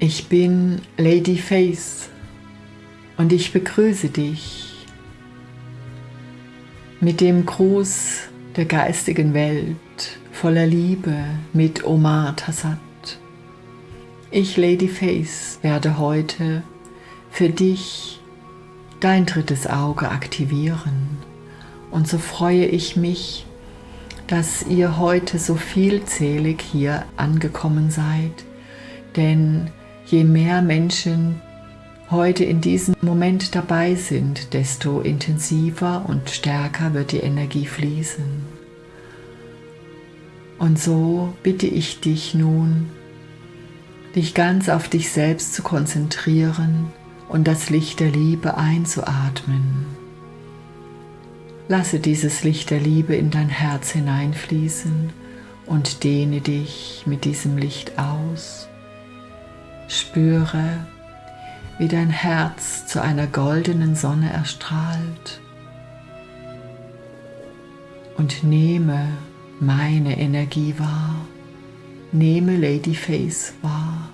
Ich bin Lady Face und ich begrüße dich mit dem Gruß der geistigen Welt voller Liebe mit Omar Tassat. Ich, Lady Face, werde heute für dich dein drittes Auge aktivieren und so freue ich mich, dass ihr heute so vielzählig hier angekommen seid, denn je mehr Menschen heute in diesem Moment dabei sind, desto intensiver und stärker wird die Energie fließen. Und so bitte ich dich nun, dich ganz auf dich selbst zu konzentrieren und das Licht der Liebe einzuatmen. Lasse dieses Licht der Liebe in dein Herz hineinfließen und dehne dich mit diesem Licht aus. Spüre, wie dein Herz zu einer goldenen Sonne erstrahlt und nehme meine Energie wahr, nehme Lady Face wahr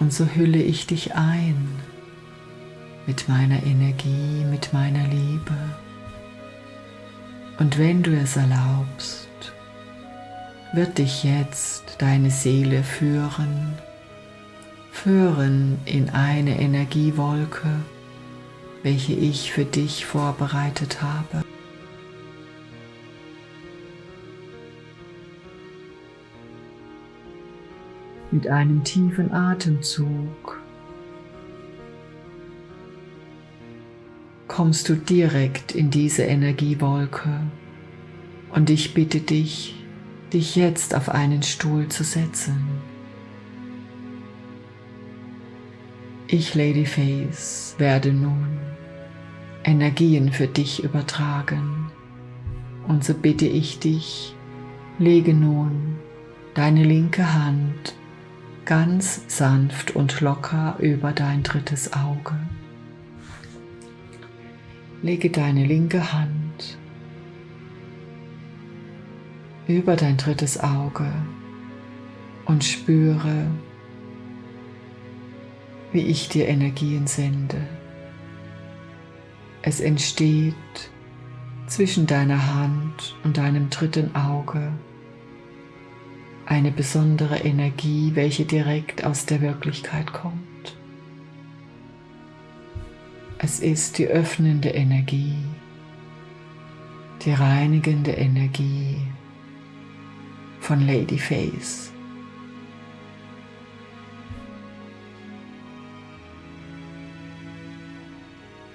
und so hülle ich dich ein mit meiner Energie, mit meiner Liebe. Und wenn du es erlaubst, wird dich jetzt deine Seele führen, führen in eine Energiewolke, welche ich für dich vorbereitet habe. Mit einem tiefen Atemzug kommst du direkt in diese Energiewolke und ich bitte dich, dich jetzt auf einen Stuhl zu setzen. Ich, Lady Face, werde nun Energien für dich übertragen und so bitte ich dich, lege nun deine linke Hand ganz sanft und locker über dein drittes Auge. Lege deine linke Hand über dein drittes Auge und spüre, wie ich dir Energien sende. Es entsteht zwischen deiner Hand und deinem dritten Auge eine besondere Energie, welche direkt aus der Wirklichkeit kommt. Es ist die öffnende Energie, die reinigende Energie von Lady Face.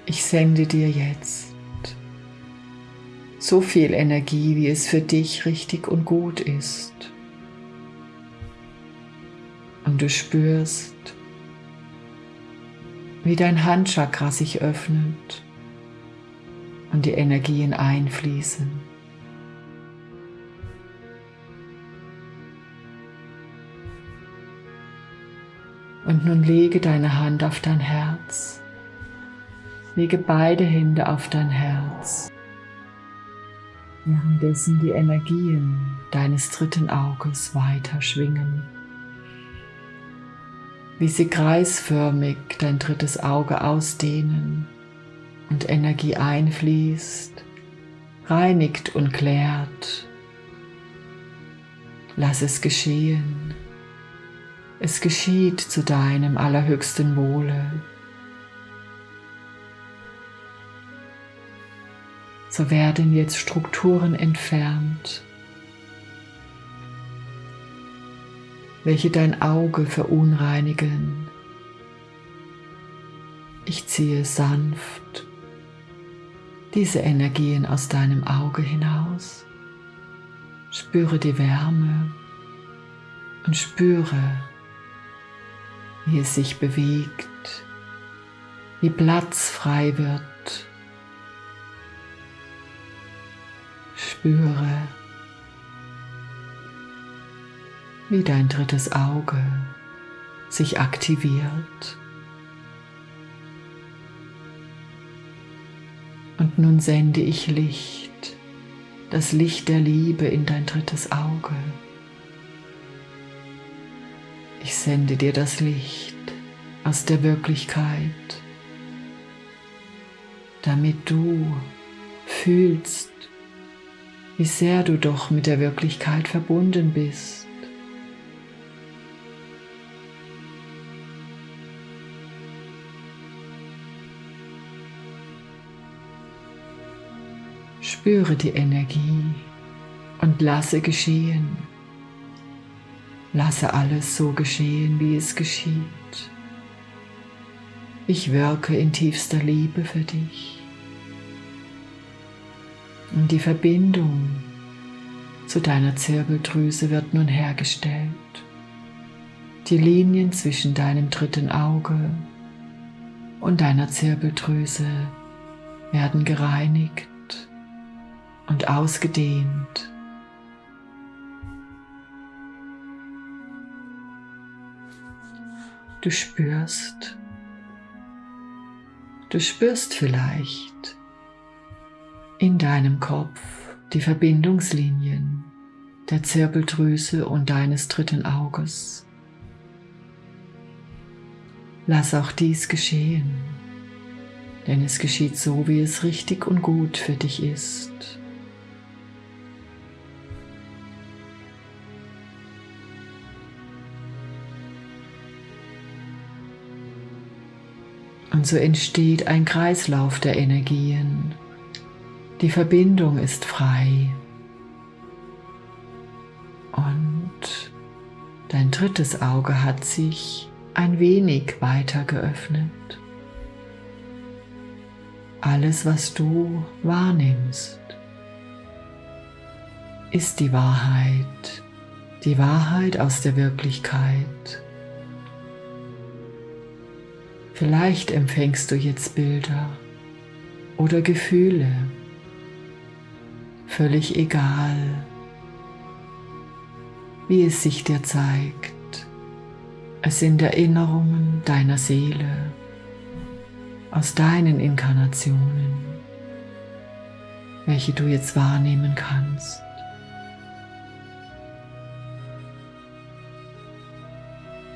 Ich sende dir jetzt so viel Energie, wie es für dich richtig und gut ist. Und du spürst, wie dein Handchakra sich öffnet und die Energien einfließen. Und nun lege deine Hand auf dein Herz. Lege beide Hände auf dein Herz. Währenddessen die Energien deines dritten Auges weiter schwingen wie sie kreisförmig dein drittes Auge ausdehnen und Energie einfließt, reinigt und klärt. Lass es geschehen. Es geschieht zu deinem allerhöchsten Wohle. So werden jetzt Strukturen entfernt, welche dein Auge verunreinigen. Ich ziehe sanft diese Energien aus deinem Auge hinaus. Spüre die Wärme und spüre, wie es sich bewegt, wie Platz frei wird. Spüre, wie dein drittes Auge sich aktiviert. Und nun sende ich Licht, das Licht der Liebe in dein drittes Auge. Ich sende dir das Licht aus der Wirklichkeit, damit du fühlst, wie sehr du doch mit der Wirklichkeit verbunden bist. Spüre die Energie und lasse geschehen. Lasse alles so geschehen, wie es geschieht. Ich wirke in tiefster Liebe für dich. Und die Verbindung zu deiner Zirbeldrüse wird nun hergestellt. Die Linien zwischen deinem dritten Auge und deiner Zirbeldrüse werden gereinigt und ausgedehnt. Du spürst, du spürst vielleicht in deinem Kopf die Verbindungslinien der Zirbeldrüse und deines dritten Auges. Lass auch dies geschehen, denn es geschieht so, wie es richtig und gut für dich ist. Und so entsteht ein Kreislauf der Energien. Die Verbindung ist frei. Und dein drittes Auge hat sich ein wenig weiter geöffnet. Alles, was du wahrnimmst, ist die Wahrheit, die Wahrheit aus der Wirklichkeit. Vielleicht empfängst du jetzt Bilder oder Gefühle, völlig egal, wie es sich dir zeigt. Es sind Erinnerungen deiner Seele aus deinen Inkarnationen, welche du jetzt wahrnehmen kannst.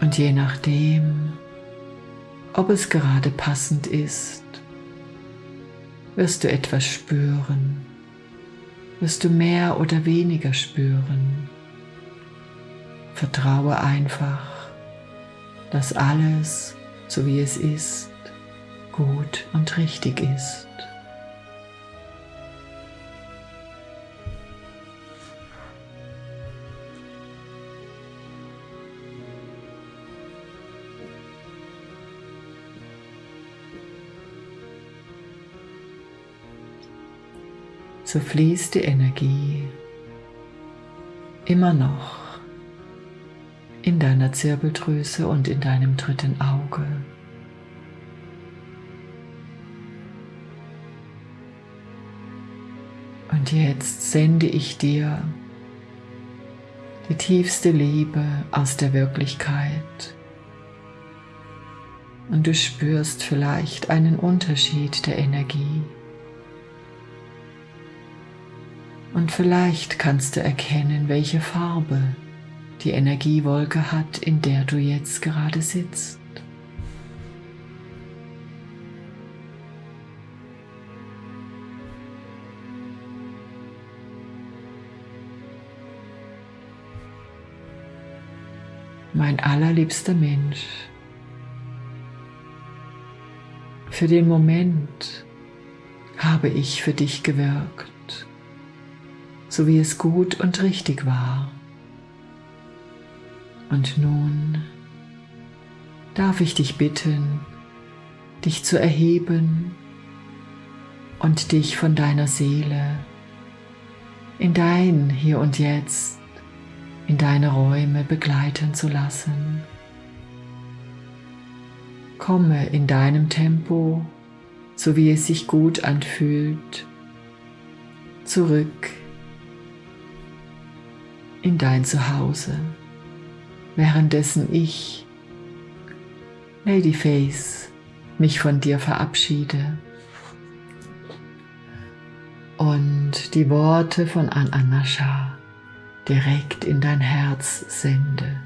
Und je nachdem, ob es gerade passend ist, wirst du etwas spüren, wirst du mehr oder weniger spüren. Vertraue einfach, dass alles, so wie es ist, gut und richtig ist. So fließt die Energie immer noch in deiner Zirbeldrüse und in deinem dritten Auge. Und jetzt sende ich dir die tiefste Liebe aus der Wirklichkeit. Und du spürst vielleicht einen Unterschied der Energie. Und vielleicht kannst du erkennen, welche Farbe die Energiewolke hat, in der du jetzt gerade sitzt. Mein allerliebster Mensch, für den Moment habe ich für dich gewirkt so wie es gut und richtig war. Und nun darf ich dich bitten, dich zu erheben und dich von deiner Seele in dein Hier und Jetzt, in deine Räume begleiten zu lassen. Komme in deinem Tempo, so wie es sich gut anfühlt, zurück in dein Zuhause, währenddessen ich, Lady Face, mich von dir verabschiede und die Worte von Ananasha direkt in dein Herz sende.